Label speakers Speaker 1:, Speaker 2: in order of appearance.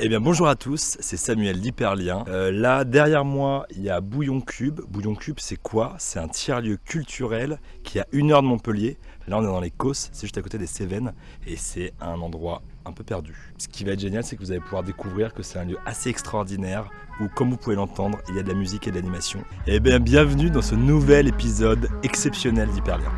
Speaker 1: Eh bien bonjour à tous, c'est Samuel d'Hyperlien. Euh, là derrière moi il y a Bouillon Cube. Bouillon Cube c'est quoi? C'est un tiers-lieu culturel qui est à une heure de Montpellier. Là on est dans les Causses, c'est juste à côté des Cévennes et c'est un endroit un peu perdu. Ce qui va être génial c'est que vous allez pouvoir découvrir que c'est un lieu assez extraordinaire où comme vous pouvez l'entendre il y a de la musique et de l'animation. Eh bien bienvenue dans ce nouvel épisode exceptionnel d'Hyperlien.